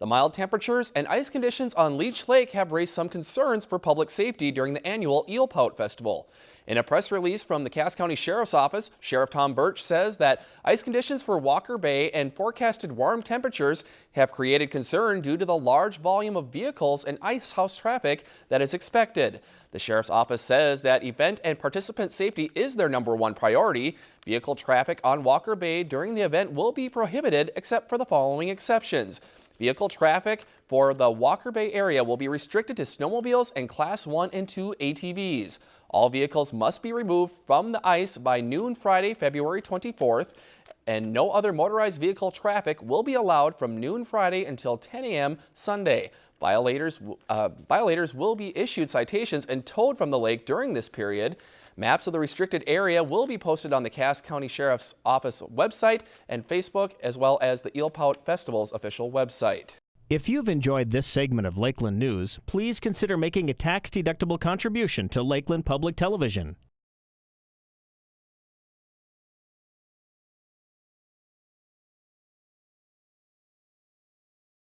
The mild temperatures and ice conditions on Leech Lake have raised some concerns for public safety during the annual Eel Pout Festival. In a press release from the Cass County Sheriff's Office, Sheriff Tom Burch says that ice conditions for Walker Bay and forecasted warm temperatures have created concern due to the large volume of vehicles and ice house traffic that is expected. The Sheriff's Office says that event and participant safety is their number one priority. Vehicle traffic on Walker Bay during the event will be prohibited except for the following exceptions. Vehicle traffic for the Walker Bay area will be restricted to snowmobiles and Class 1 and 2 ATVs. All vehicles must be removed from the ice by noon Friday, February 24th, and no other motorized vehicle traffic will be allowed from noon Friday until 10 a.m. Sunday. Violators, uh, violators will be issued citations and towed from the lake during this period. Maps of the restricted area will be posted on the Cass County Sheriff's Office website and Facebook, as well as the Eel Pout Festival's official website. If you've enjoyed this segment of Lakeland News, please consider making a tax-deductible contribution to Lakeland Public Television.